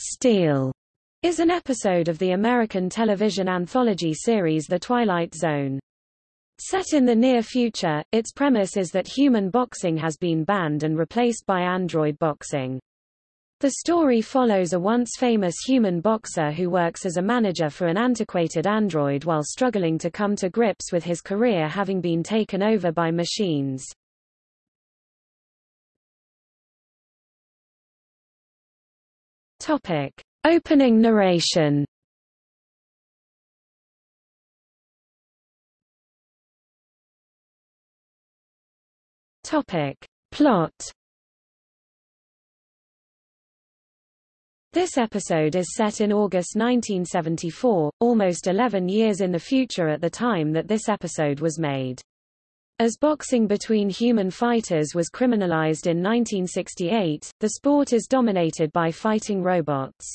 Steel is an episode of the American television anthology series The Twilight Zone. Set in the near future, its premise is that human boxing has been banned and replaced by android boxing. The story follows a once famous human boxer who works as a manager for an antiquated android while struggling to come to grips with his career having been taken over by machines. Topic. Opening narration Topic. Plot This episode is set in August 1974, almost 11 years in the future at the time that this episode was made. As boxing between human fighters was criminalized in 1968, the sport is dominated by fighting robots.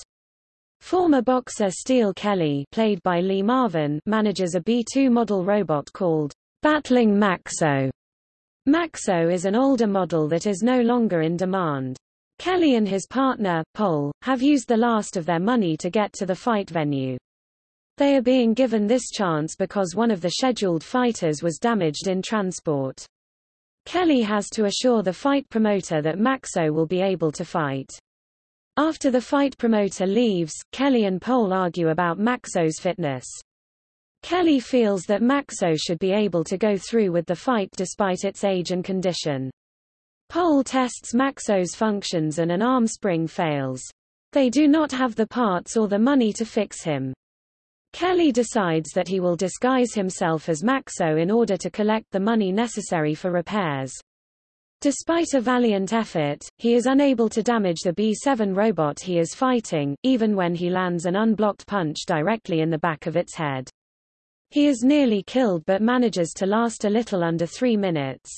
Former boxer Steel Kelly played by Lee Marvin manages a B-2 model robot called Battling Maxo. Maxo is an older model that is no longer in demand. Kelly and his partner, Pole, have used the last of their money to get to the fight venue. They are being given this chance because one of the scheduled fighters was damaged in transport. Kelly has to assure the fight promoter that Maxo will be able to fight. After the fight promoter leaves, Kelly and Pole argue about Maxo's fitness. Kelly feels that Maxo should be able to go through with the fight despite its age and condition. Pole tests Maxo's functions and an arm spring fails. They do not have the parts or the money to fix him. Kelly decides that he will disguise himself as Maxo in order to collect the money necessary for repairs. Despite a valiant effort, he is unable to damage the B-7 robot he is fighting, even when he lands an unblocked punch directly in the back of its head. He is nearly killed but manages to last a little under three minutes.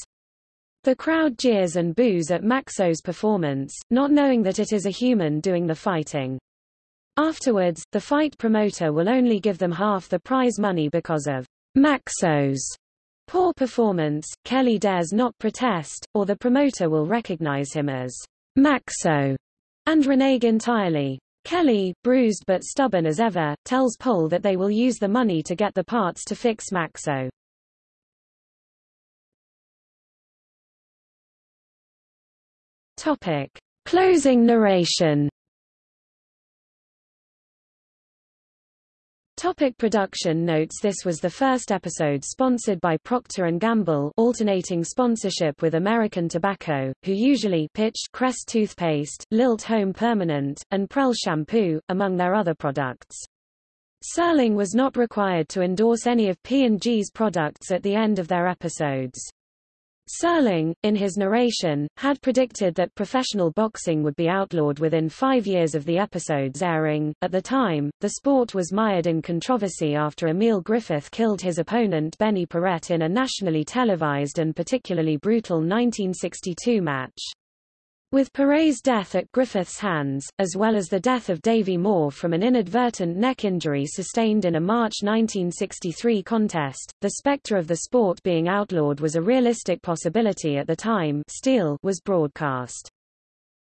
The crowd jeers and boos at Maxo's performance, not knowing that it is a human doing the fighting. Afterwards, the fight promoter will only give them half the prize money because of Maxo's poor performance. Kelly dares not protest, or the promoter will recognize him as Maxo and renege entirely. Kelly, bruised but stubborn as ever, tells Pole that they will use the money to get the parts to fix Maxo. Topic. Closing narration Topic production notes This was the first episode sponsored by Procter & Gamble alternating sponsorship with American Tobacco, who usually pitched Crest toothpaste, Lilt Home Permanent, and Prell shampoo, among their other products. Serling was not required to endorse any of P&G's products at the end of their episodes. Serling, in his narration, had predicted that professional boxing would be outlawed within five years of the episode's airing. At the time, the sport was mired in controversy after Emil Griffith killed his opponent Benny Paret in a nationally televised and particularly brutal 1962 match. With Paret's death at Griffith's hands, as well as the death of Davy Moore from an inadvertent neck injury sustained in a March 1963 contest, the specter of the sport being outlawed was a realistic possibility at the time Steel was broadcast.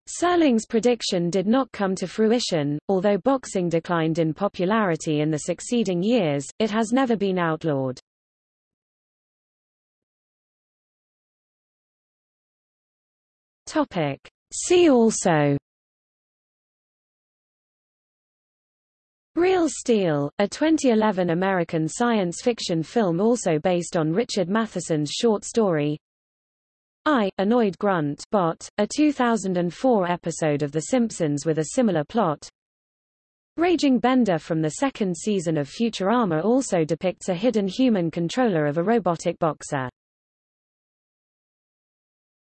Serling's prediction did not come to fruition, although boxing declined in popularity in the succeeding years, it has never been outlawed. Topic. See also. Real Steel, a 2011 American science fiction film also based on Richard Matheson's short story. I, Annoyed Grunt Bot, a 2004 episode of The Simpsons with a similar plot. Raging Bender from the second season of Futurama also depicts a hidden human controller of a robotic boxer.